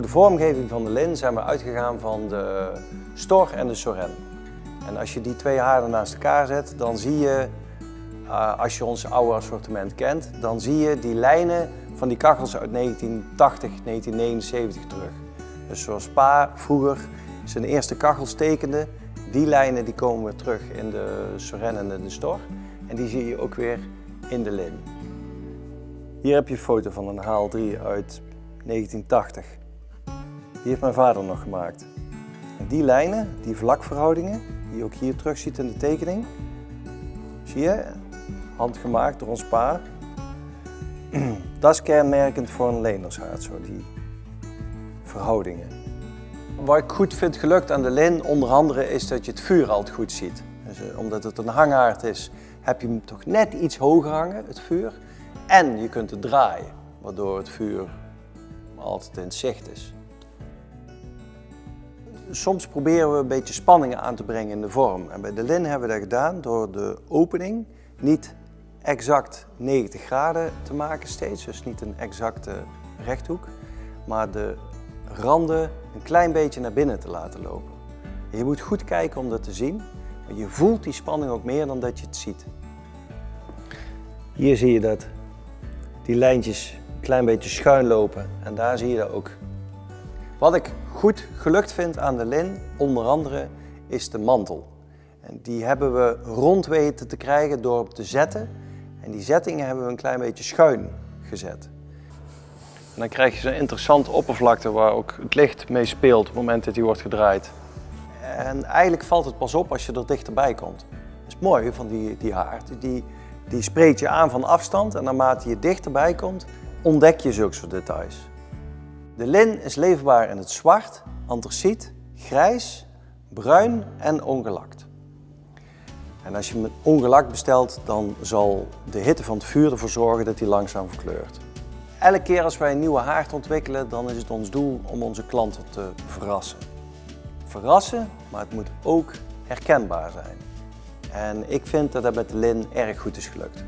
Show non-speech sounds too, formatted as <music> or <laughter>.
Voor de vormgeving van de lin zijn we uitgegaan van de Stor en de Soren. En als je die twee haarden naast elkaar zet, dan zie je, uh, als je ons oude assortiment kent, dan zie je die lijnen van die kachels uit 1980, 1979 terug. Dus zoals Pa vroeger zijn eerste kachels tekende, die lijnen die komen weer terug in de Soren en de Stor. En die zie je ook weer in de lin. Hier heb je een foto van een Haal 3 uit 1980. Die heeft mijn vader nog gemaakt. En die lijnen, die vlakverhoudingen, die je ook hier terug ziet in de tekening, zie je, handgemaakt door ons pa. <clears throat> Dat is kenmerkend voor een lenershaard, zo die verhoudingen. Wat ik goed vind gelukt aan de lin, onder andere, is dat je het vuur altijd goed ziet. Dus, eh, omdat het een hanghaard is, heb je hem toch net iets hoger hangen, het vuur. En je kunt het draaien, waardoor het vuur altijd in zicht is. Soms proberen we een beetje spanningen aan te brengen in de vorm. En bij de lin hebben we dat gedaan door de opening niet exact 90 graden te maken steeds. Dus niet een exacte rechthoek. Maar de randen een klein beetje naar binnen te laten lopen. je moet goed kijken om dat te zien. Maar je voelt die spanning ook meer dan dat je het ziet. Hier zie je dat die lijntjes een klein beetje schuin lopen en daar zie je dat ook. Wat ik goed gelukt vind aan de lin, onder andere, is de mantel. En die hebben we rond weten te krijgen door op te zetten. En die zettingen hebben we een klein beetje schuin gezet. En dan krijg je zo'n interessante oppervlakte waar ook het licht mee speelt op het moment dat die wordt gedraaid. En eigenlijk valt het pas op als je er dichterbij komt. Dat is mooi van die, die haard. Die, die spreekt je aan van afstand en naarmate je dichterbij komt, ontdek je zulke soort details. De lin is leverbaar in het zwart, antraciet, grijs, bruin en ongelakt. En als je hem ongelakt bestelt, dan zal de hitte van het vuur ervoor zorgen dat hij langzaam verkleurt. Elke keer als wij een nieuwe haard ontwikkelen, dan is het ons doel om onze klanten te verrassen. Verrassen, maar het moet ook herkenbaar zijn. En ik vind dat dat met de lin erg goed is gelukt.